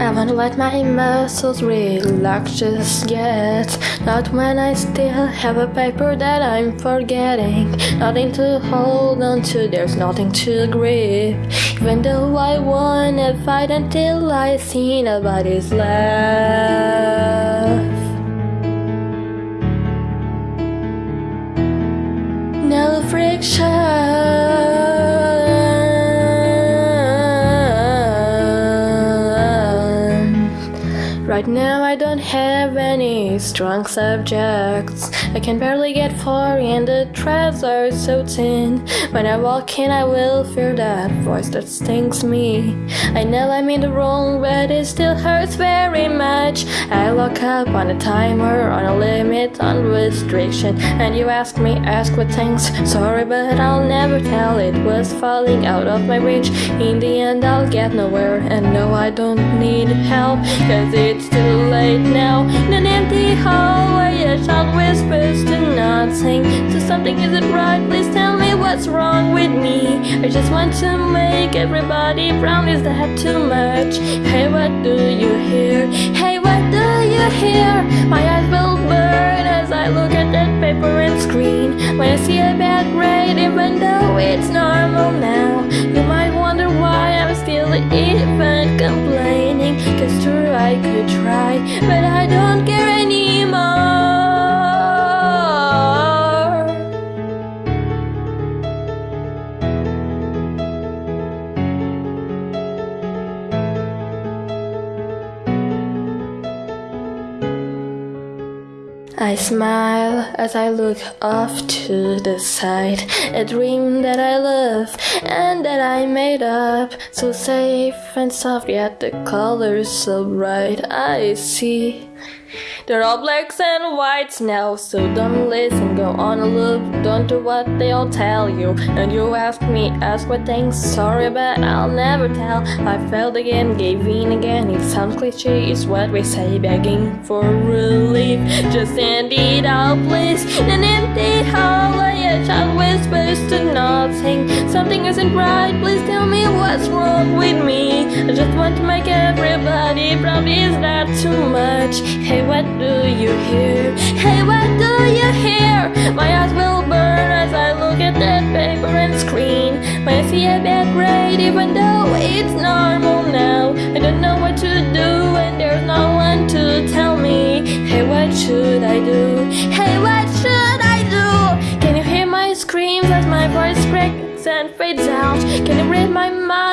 I wanna let my muscles relax just yet. Not when I still have a paper that I'm forgetting. Nothing to hold on to, there's nothing to grip. Even though I wanna fight until I see nobody's left. No friction Right now I don't have any strong subjects. I can barely get far and the threads are so thin When I walk in I will feel that voice that stings me. I know I'm in the wrong but it still hurts very much. I look up on a timer, on a limit, on restriction. And you ask me, ask what things. Sorry but I'll never tell it was falling out of my reach. In the end I'll get nowhere. And no I don't need help Cause it's too late now In an empty hallway a child whispers to nothing So something isn't right, please tell me what's wrong with me I just want to make everybody proud, is that too much? Hey what do you hear? Hey what do you try but I don't care I smile as I look off to the side A dream that I love and that I made up. So safe and soft yet the colors so bright. I see they're all blacks and whites now, so don't listen, go on a loop, don't do what they all tell you. And you ask me, ask what things, sorry, but I'll never tell. I failed again, gave in again, it sounds cliche, it's what we say, begging for relief. Just send it out, please, an empty hallway, a child whispers to nothing. Something isn't right, please tell me what's wrong with me. I just want to make everybody proud, is that too much? Hey, what do you hear? Hey, what do you hear? My eyes will burn as I look at that paper and screen. When I see a bad grade, even though it's normal now, I don't know what to do, and there's no one to tell me. Hey, what should I do? Hey, what should I do? Can you hear my screams as my voice breaks and fades out? Can you read my mind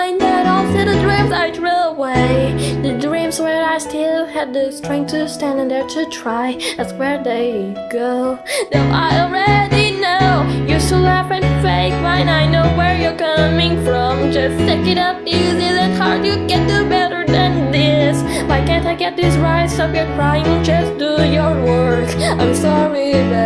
I still had the strength to stand in there to try. That's where they go. Though I already know you still laugh and fake mine. I know where you're coming from. Just take it up easy, then hard. You can do better than this. Why can't I get this right? Stop your crying, just do your work. I'm sorry, but